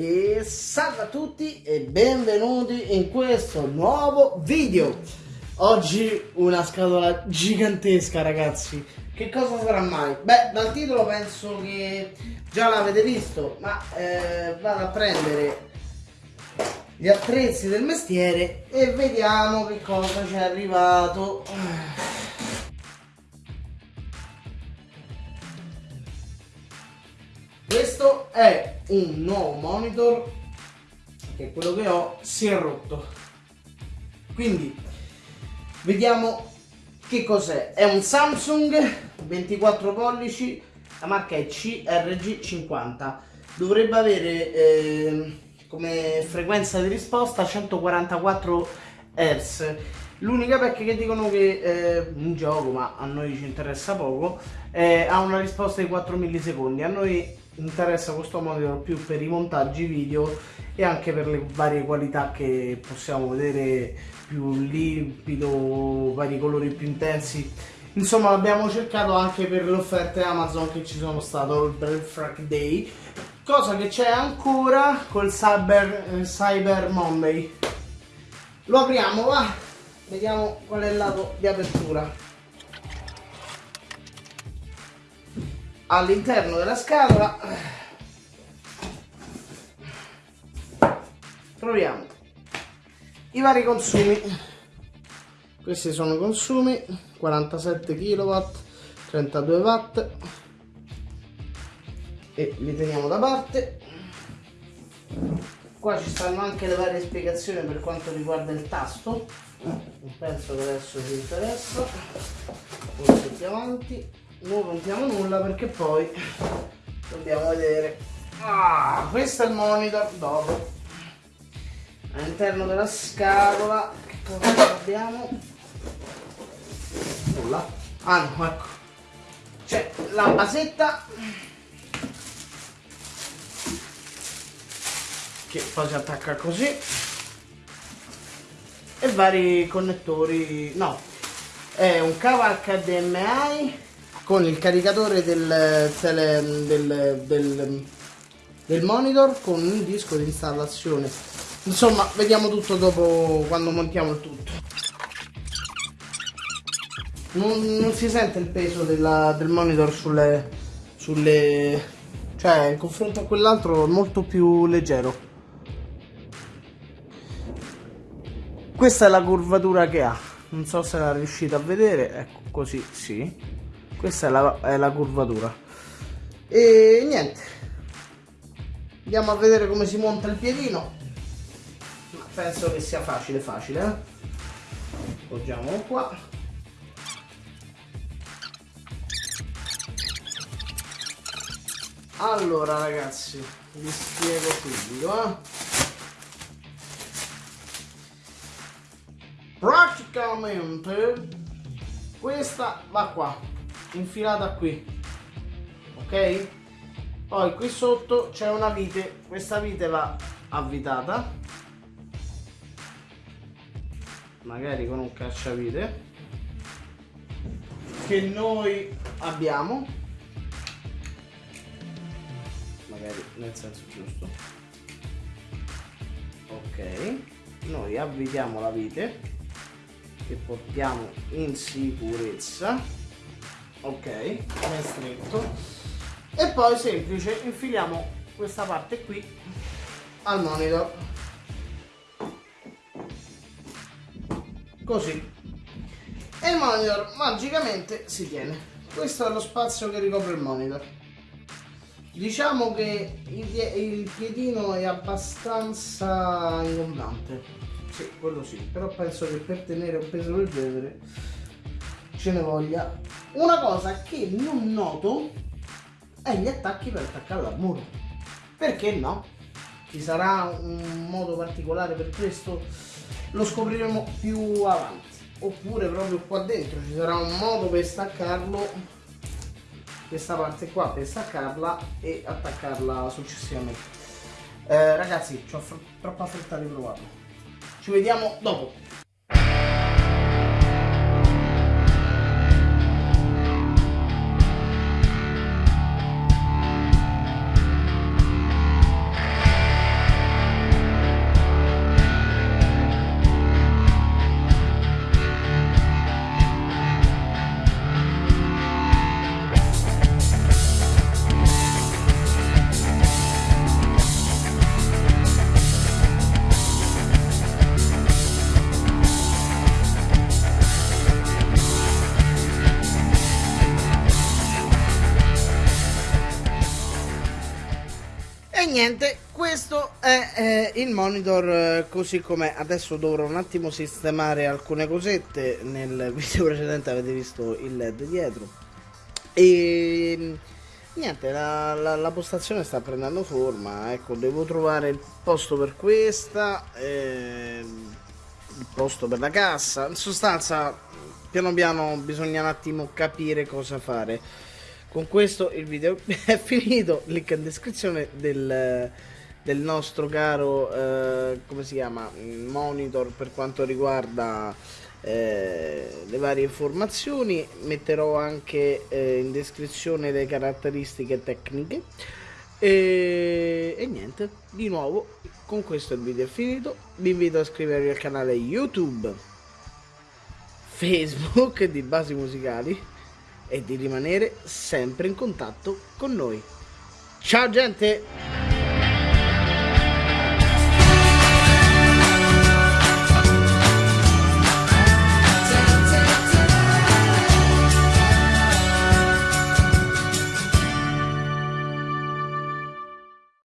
E salve a tutti e benvenuti in questo nuovo video. Oggi una scatola gigantesca ragazzi. Che cosa sarà mai? Beh dal titolo penso che già l'avete visto Ma eh, vado a prendere gli attrezzi del mestiere E vediamo che cosa ci è arrivato è un nuovo monitor che quello che ho si è rotto. Quindi vediamo che cos'è. È un Samsung 24 pollici, la marca è CRG50. Dovrebbe avere eh, come frequenza di risposta 144 Hz. L'unica pecca che dicono che eh, in gioco, ma a noi ci interessa poco, eh, ha una risposta di 4 millisecondi. A noi interessa questo monitor più per i montaggi video e anche per le varie qualità che possiamo vedere più limpido, vari colori più intensi. Insomma l'abbiamo cercato anche per le offerte Amazon che ci sono state il Black Friday cosa che c'è ancora col Cyber, eh, Cyber Monday. Lo apriamo va. Vediamo qual è il lato di apertura all'interno della scatola. Troviamo i vari consumi. Questi sono i consumi. 47 kW 32 watt. E li teniamo da parte. Qua ci stanno anche le varie spiegazioni per quanto riguarda il tasto. Non penso che adesso ci interessa. Più avanti non rompiamo nulla perché poi dobbiamo vedere. Ah, questo è il monitor dopo. All'interno della scatola che cosa abbiamo? Nulla. Ah no ecco. C'è la basetta. Che poi si attacca così. E vari connettori no. È un cavo HDMI con il caricatore del, tele, del, del, del monitor con un disco di installazione. Insomma vediamo tutto dopo quando montiamo il tutto. Non, non si sente il peso della, del monitor sulle, sulle cioè in confronto a quell'altro è molto più leggero. Questa è la curvatura che ha. Non so se la riuscite a vedere. Ecco così sì questa è la, è la curvatura. E niente. Andiamo a vedere come si monta il piedino. Ma penso che sia facile facile eh? poggiamolo qua. Allora ragazzi vi spiego subito eh? praticamente questa va qua infilata qui. Ok? Poi qui sotto c'è una vite questa vite va avvitata. Magari con un cacciavite. Che noi abbiamo. Magari nel senso giusto. Ok. Noi avvitiamo la vite che portiamo in sicurezza ok è stretto. E poi semplice infiliamo questa parte qui al monitor. Così. E il monitor magicamente si tiene. Questo è lo spazio che ricopre il monitor. Diciamo che il piedino è abbastanza ingombrante. Sì quello sì però penso che per tenere un peso del genere ce ne voglia una cosa che non noto è gli attacchi per attaccare al muro perché no? ci sarà un modo particolare per questo? Lo scopriremo più avanti. Oppure proprio qua dentro ci sarà un modo per staccarlo questa parte qua per staccarla e attaccarla successivamente. Eh, ragazzi ho troppa fretta di provarlo. Ci vediamo dopo niente, questo è eh, il monitor eh, così com'è. Adesso dovrò un attimo sistemare alcune cosette. Nel video precedente avete visto il LED dietro. E niente, la, la, la postazione sta prendendo forma. Ecco, devo trovare il posto per questa, eh, il posto per la cassa. In sostanza, piano piano bisogna un attimo capire cosa fare con questo il video è finito. Link in descrizione del, del nostro caro eh, come si chiama monitor per quanto riguarda eh, le varie informazioni. Metterò anche eh, in descrizione le caratteristiche tecniche. E, e niente di nuovo con questo il video è finito. Vi invito a iscrivervi al canale youtube facebook di basi musicali e di rimanere sempre in contatto con noi. Ciao gente!